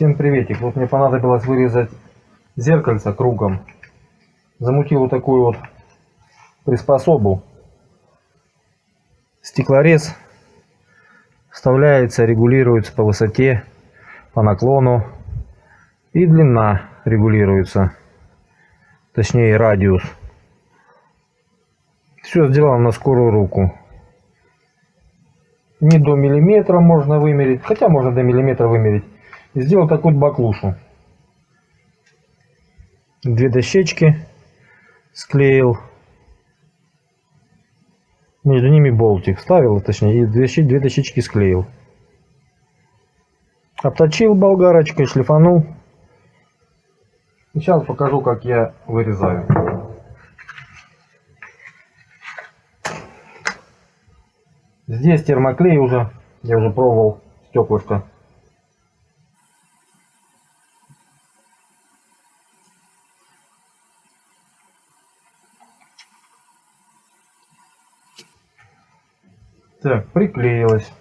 Всем приветик. Вот мне понадобилось вырезать зеркальце кругом. Замутил вот такую вот приспособу. Стеклорез вставляется, регулируется по высоте, по наклону. И длина регулируется. Точнее радиус. Все сделано на скорую руку. Не до миллиметра можно вымерить, хотя можно до миллиметра вымерить. И сделал такую баклушу. Две дощечки склеил. Между ними болтик ставил, точнее, и две, две дощечки склеил. Обточил болгарочкой, шлифанул. Сейчас покажу, как я вырезаю. Здесь термоклей уже, я уже пробовал стеклышко. Так, приклеилось.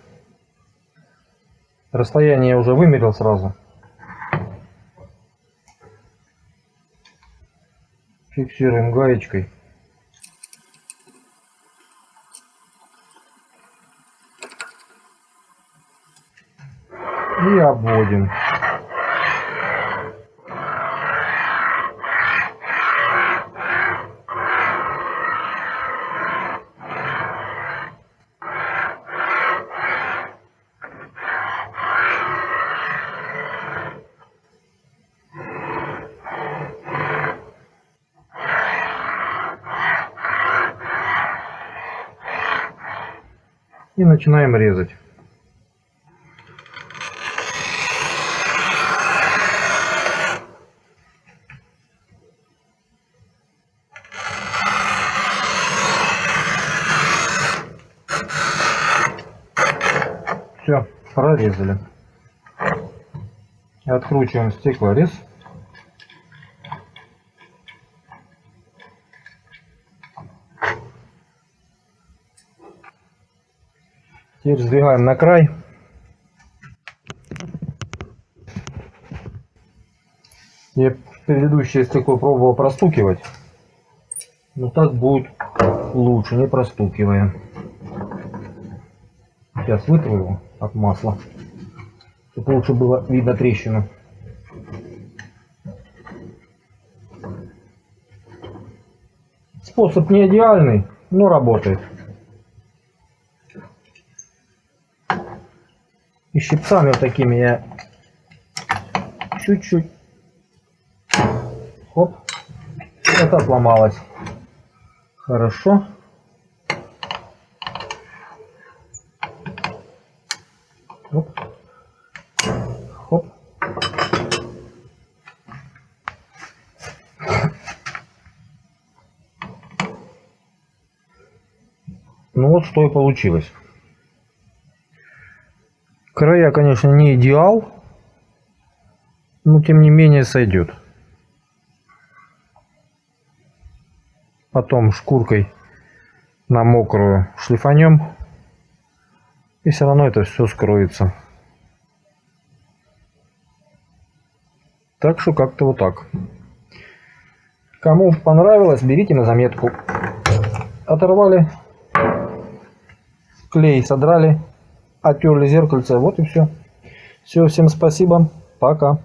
Расстояние я уже вымерил сразу. Фиксируем гаечкой. И обводим. И начинаем резать. Все, прорезали. Откручиваем стеклорез. Теперь сдвигаем на край. Я предыдущее стекло пробовал простукивать. Но так будет лучше, не простукивая. Сейчас вытру его от масла, чтобы лучше было видно трещину. Способ не идеальный, но работает. И щипцами вот такими я чуть-чуть. Хоп. Это отломалось. Хорошо. Хоп. Хоп. Ну вот что и получилось. Края, конечно, не идеал, но тем не менее сойдет. Потом шкуркой на мокрую шлифанем. И все равно это все скроется. Так что как-то вот так. Кому понравилось, берите на заметку. Оторвали, клей содрали, оттерли зеркальце, вот и все. Все, всем спасибо, пока.